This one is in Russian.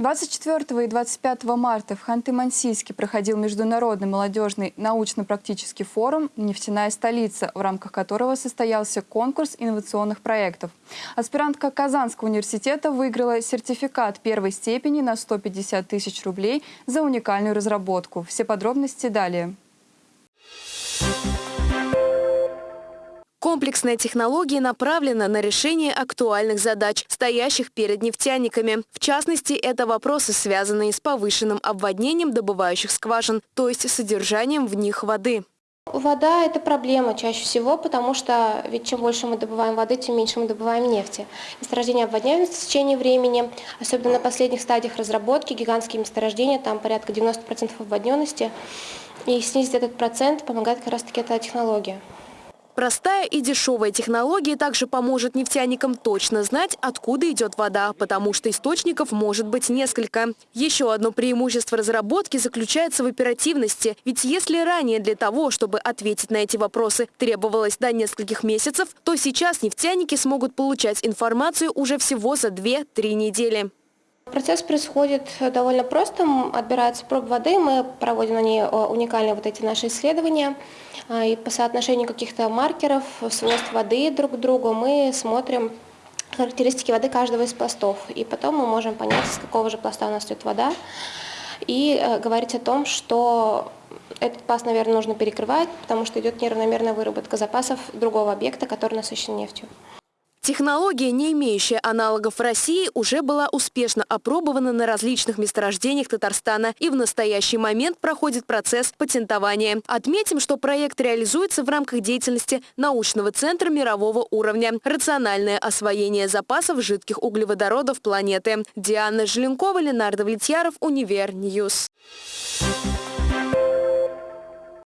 24 и 25 марта в Ханты-Мансийске проходил международный молодежный научно-практический форум «Нефтяная столица», в рамках которого состоялся конкурс инновационных проектов. Аспирантка Казанского университета выиграла сертификат первой степени на 150 тысяч рублей за уникальную разработку. Все подробности далее. Комплексная технология направлена на решение актуальных задач, стоящих перед нефтяниками. В частности, это вопросы, связанные с повышенным обводнением добывающих скважин, то есть содержанием в них воды. Вода – это проблема чаще всего, потому что ведь чем больше мы добываем воды, тем меньше мы добываем нефти. Месторождения обводняются в течение времени, особенно на последних стадиях разработки, гигантские месторождения, там порядка 90% обводненности. И снизить этот процент помогает как раз-таки эта технология. Простая и дешевая технология также поможет нефтяникам точно знать, откуда идет вода, потому что источников может быть несколько. Еще одно преимущество разработки заключается в оперативности. Ведь если ранее для того, чтобы ответить на эти вопросы, требовалось до нескольких месяцев, то сейчас нефтяники смогут получать информацию уже всего за 2-3 недели. Процесс происходит довольно просто. Отбирается проб воды, мы проводим на ней э, уникальные вот эти наши исследования. А, и по соотношению каких-то маркеров, свойств воды друг к другу мы смотрим характеристики воды каждого из пластов. И потом мы можем понять, из какого же пласта у нас идет вода. И э, говорить о том, что этот пласт, наверное, нужно перекрывать, потому что идет неравномерная выработка запасов другого объекта, который насыщен нефтью. Технология, не имеющая аналогов в России, уже была успешно опробована на различных месторождениях Татарстана и в настоящий момент проходит процесс патентования. Отметим, что проект реализуется в рамках деятельности научного центра мирового уровня «Рациональное освоение запасов жидких углеводородов планеты». Диана Желенкова, Ленар Давлетьяров, Univer News. Thank you.